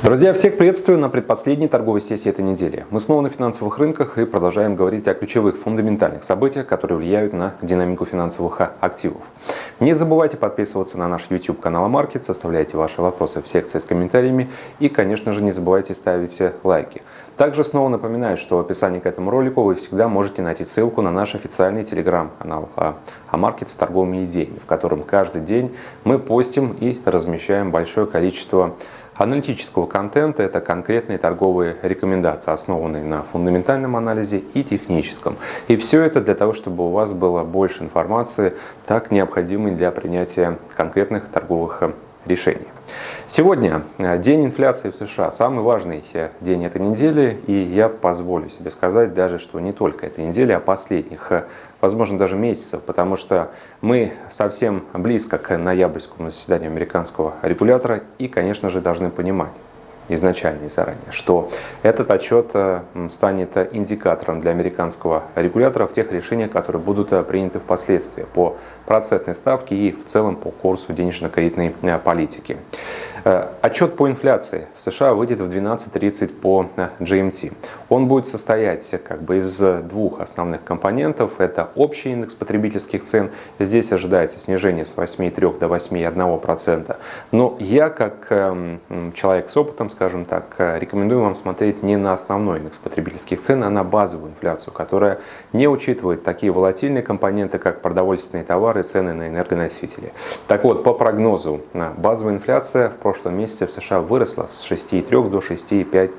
Друзья, всех приветствую на предпоследней торговой сессии этой недели. Мы снова на финансовых рынках и продолжаем говорить о ключевых фундаментальных событиях, которые влияют на динамику финансовых активов. Не забывайте подписываться на наш YouTube канал Амаркет, составляйте ваши вопросы в секции с комментариями и, конечно же, не забывайте ставить лайки. Также снова напоминаю, что в описании к этому ролику вы всегда можете найти ссылку на наш официальный телеграм-канал Амаркет с торговыми идеями, в котором каждый день мы постим и размещаем большое количество аналитического контента – это конкретные торговые рекомендации, основанные на фундаментальном анализе и техническом. И все это для того, чтобы у вас было больше информации, так необходимой для принятия конкретных торговых решений. Сегодня э, день инфляции в США, самый важный э, день этой недели, и я позволю себе сказать даже, что не только этой недели, а последних, э, возможно, даже месяцев, потому что мы совсем близко к ноябрьскому заседанию американского регулятора и, конечно же, должны понимать, изначально и заранее, что этот отчет э, станет индикатором для американского регулятора в тех решениях, которые будут э, приняты впоследствии по процентной ставке и в целом по курсу денежно-кредитной э, политики. Отчет по инфляции в США выйдет в 12.30 по GMT. Он будет состоять как бы из двух основных компонентов. Это общий индекс потребительских цен. Здесь ожидается снижение с 8,3 до 8,1%. Но я, как эм, человек с опытом, скажем так, э, рекомендую вам смотреть не на основной индекс потребительских цен, а на базовую инфляцию, которая не учитывает такие волатильные компоненты, как продовольственные товары и цены на энергоносители. Так вот, по прогнозу, базовая инфляция в прошлом месяце в США выросла с 6,3 до 6,5%.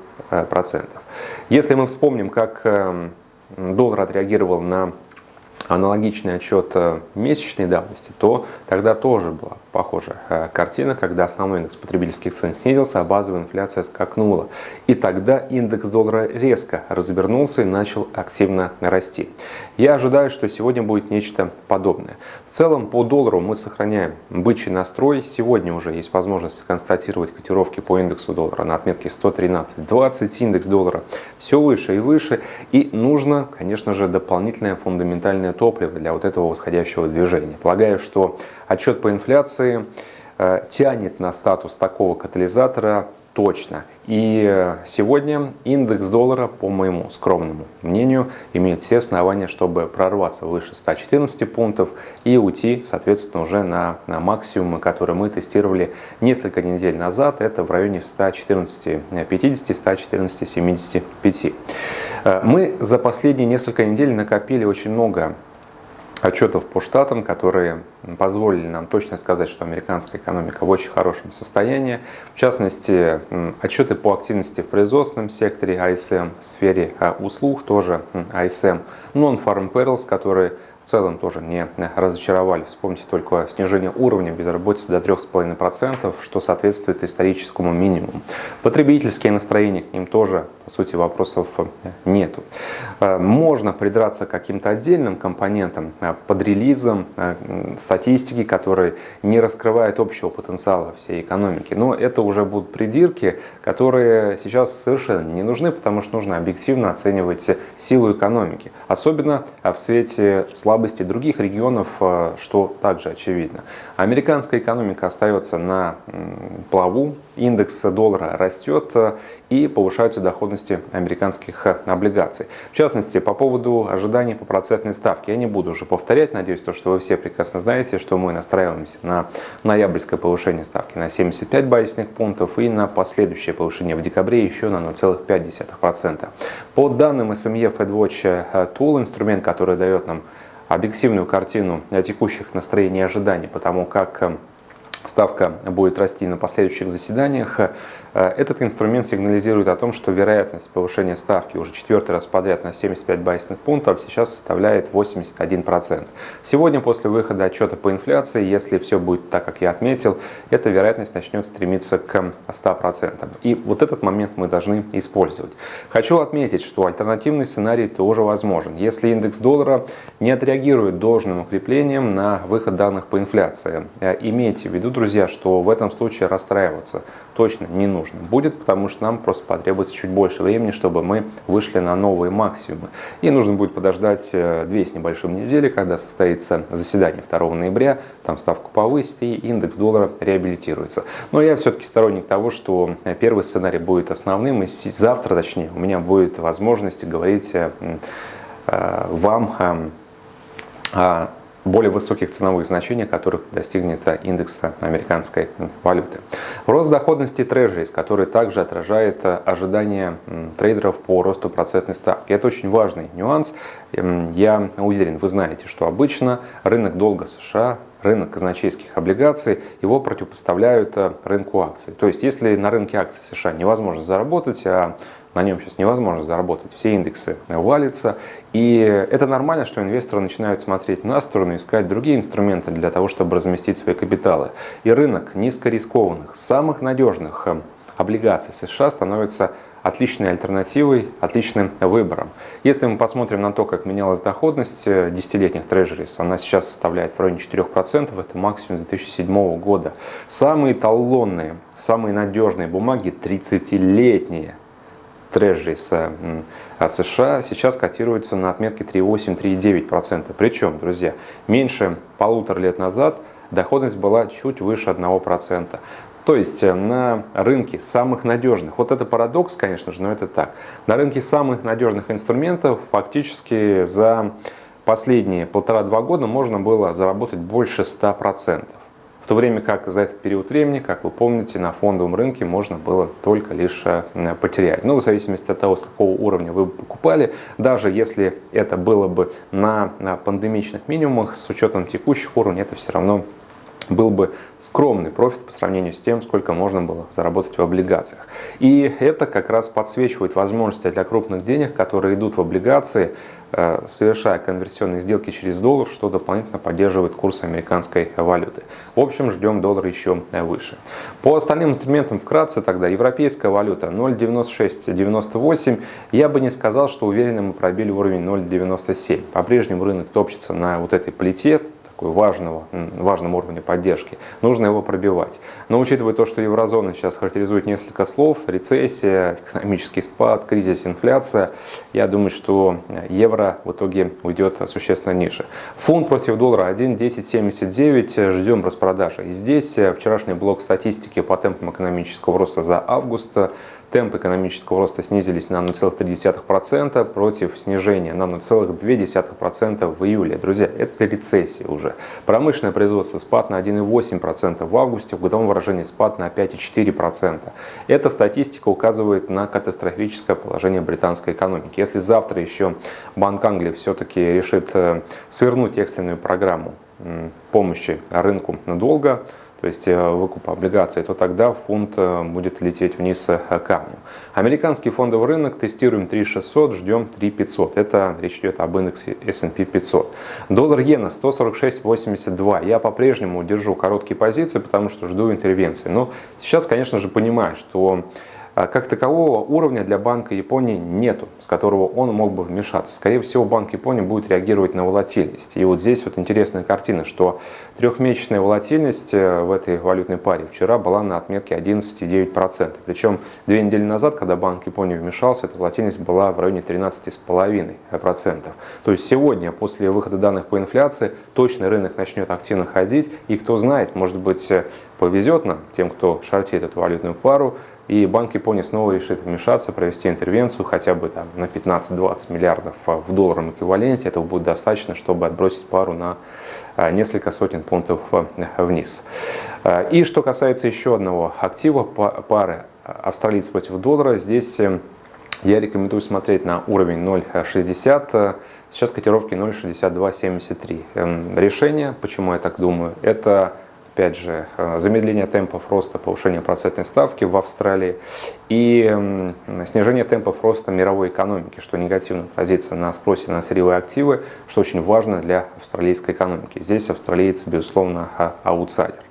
Если мы вспомним, как эм, доллар отреагировал на аналогичный отчет э, месячной давности, то тогда тоже была похожая э, картина, когда основной индекс потребительских цен снизился, а базовая инфляция скакнула. И тогда индекс доллара резко развернулся и начал активно расти. Я ожидаю, что сегодня будет нечто подобное. В целом по доллару мы сохраняем бычий настрой. Сегодня уже есть возможность констатировать котировки по индексу доллара на отметке 113.20. Индекс доллара все выше и выше. И нужно, конечно же, дополнительное фундаментальное топливо для вот этого восходящего движения. Полагаю, что отчет по инфляции э, тянет на статус такого катализатора точно. И сегодня индекс доллара, по моему скромному мнению, имеет все основания, чтобы прорваться выше 114 пунктов и уйти, соответственно, уже на, на максимумы, которые мы тестировали несколько недель назад. Это в районе 114,50-114,75. Э, мы за последние несколько недель накопили очень много отчетов по штатам, которые позволили нам точно сказать, что американская экономика в очень хорошем состоянии. В частности, отчеты по активности в производственном секторе ISM, в сфере а, услуг тоже ISM, Non-Farm Payrolls, которые в целом тоже не разочаровали. Вспомните только снижение уровня безработицы до 3,5%, что соответствует историческому минимуму. Потребительские настроения к ним тоже, по сути, вопросов нету. Э, можно придраться к каким-то отдельным компонентам э, под релизом э, статистики, которые не раскрывают общего потенциала всей экономики. Но это уже будут придирки, которые сейчас совершенно не нужны, потому что нужно объективно оценивать силу экономики. Особенно в свете слабости слабости других регионов, э, что также очевидно. Американская экономика остается на плаву, индекс доллара растет э, и повышаются доходности американских э, облигаций. В частности, по поводу ожиданий по процентной ставке, я не буду уже повторять, надеюсь, то, что вы все прекрасно знаете, что мы настраиваемся на ноябрьское повышение ставки на 75 базисных пунктов и на последующее повышение в декабре еще на 0,5%. По данным SME FedWatch Tool, инструмент, который дает нам объективную картину текущих настроений и ожиданий, потому как э, ставка будет расти на последующих заседаниях, Э, этот инструмент сигнализирует о том, что вероятность повышения ставки уже четвертый раз подряд на 75 базисных пунктов сейчас составляет 81%. Сегодня после выхода отчета по инфляции, если все будет так, как я отметил, эта вероятность начнет стремиться к 100%. И вот этот момент мы должны использовать. Хочу отметить, что альтернативный сценарий тоже возможен. Если индекс доллара не отреагирует должным укреплением на выход данных по инфляции, э, имейте в виду, виду, друзья, что в этом случае расстраиваться точно не нужно будет, потому что нам просто потребуется чуть больше времени, чтобы мы вышли на новые максимумы. И нужно будет подождать э, две с небольшим недели, когда состоится заседание 2 ноября, там ставку повысить и индекс доллара реабилитируется. Но я все-таки сторонник того, что первый сценарий будет основным, и завтра, точнее, у меня будет возможность говорить э, э, вам о более высоких ценовых значений, которых достигнет индекс американской валюты. Рост доходности трежерис, который также отражает ожидания трейдеров по росту процентной ставки. Это очень важный нюанс. Я уверен, вы знаете, что обычно рынок долга США рынок казначейских облигаций, его противопоставляют рынку акций. То есть, если на рынке акций США невозможно заработать, а на нем сейчас невозможно заработать, все индексы валятся. И это нормально, что инвесторы начинают смотреть на сторону, искать другие инструменты для того, чтобы разместить свои капиталы. И рынок низкорискованных, самых надежных э, облигаций США становится отличной альтернативой, отличным выбором. Если мы посмотрим на то, как менялась доходность э, десятилетних трежерис, она сейчас составляет в районе 4%, это максимум 2007 года. Самые талонные, самые надежные бумаги 30-летние трежерис США сейчас котируется на отметке 3,8-3,9%. Причем, друзья, меньше полутора лет назад доходность была чуть выше 1%. То есть э, на рынке самых надежных, вот это парадокс, конечно же, но это так, на рынке самых надежных инструментов фактически за последние полтора-два года можно было заработать больше 100% то время как за этот период времени, как вы помните, на фондовом рынке можно было только лишь э, потерять. Ну, в зависимости от того, с какого уровня вы покупали, даже если это было бы на, пандемичных минимумах, с учетом текущих уровней, это все равно был бы скромный профит по сравнению с тем, сколько можно было заработать в облигациях. И это как раз подсвечивает возможности для крупных денег, которые идут в облигации, э, совершая конверсионные сделки через доллар, что дополнительно поддерживает курс американской валюты. В общем, ждем доллар еще выше. По остальным инструментам вкратце тогда европейская валюта 0.9698. Я бы не сказал, что уверенно мы пробили уровень 0.97. По-прежнему рынок топчется на вот этой плите, такой важного, важном уровне поддержки, нужно его пробивать. Но учитывая то, что еврозона сейчас характеризует несколько слов, рецессия, экономический спад, кризис, инфляция, я думаю, что евро в итоге уйдет существенно ниже. Фунт против доллара 1.1079, ждем распродажи. И здесь вчерашний блок статистики по темпам экономического роста за август Темпы экономического роста снизились на 0,3% против снижения на 0,2% в июле. Друзья, это рецессия уже. Промышленное производство спад на 1,8% в августе, в годовом выражении спад на 5,4%. Эта статистика указывает на катастрофическое положение британской экономики. Если завтра еще Банк Англии все-таки решит э, свернуть экстренную программу помощи рынку надолго, то есть э, выкуп облигаций, то тогда фунт э, будет лететь вниз э, камнем. Американский фондовый рынок тестируем 3600, ждем 3500. Это речь идет об индексе S&P 500. Доллар-иена 146.82. Я по-прежнему держу короткие позиции, потому что жду интервенции. Но сейчас, конечно же, понимаю, что как такового уровня для Банка Японии нету, с которого он мог бы вмешаться. Скорее всего, Банк Японии будет реагировать на волатильность. И вот здесь вот интересная картина, что трехмесячная волатильность э, в этой валютной паре вчера была на отметке 11,9%. Причем две недели назад, когда Банк Японии вмешался, эта волатильность была в районе 13,5%. То есть сегодня, после выхода данных по инфляции, точный рынок начнет активно ходить. И кто знает, может быть, э, повезет нам, тем, кто шортит эту валютную пару, и Банк Японии снова решит вмешаться, провести интервенцию хотя бы там, на 15-20 миллиардов а, в долларовом эквиваленте. Этого будет достаточно, чтобы отбросить пару на а, несколько сотен пунктов а, вниз. И что касается еще одного актива, пары австралиец против доллара, здесь э, я рекомендую смотреть на уровень 0,60. Сейчас котировки 0,6273. Эм, решение, почему я так думаю, это опять же, э, замедление темпов роста, повышение процентной ставки в Австралии и снижение темпов роста мировой экономики, что негативно отразится на спросе на сырьевые активы, что очень важно для австралийской экономики. Здесь австралиец, безусловно, а, аутсайдер.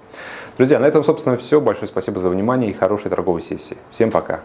Друзья, на этом, собственно, все. Большое спасибо за внимание и хорошей торговой сессии. Всем пока!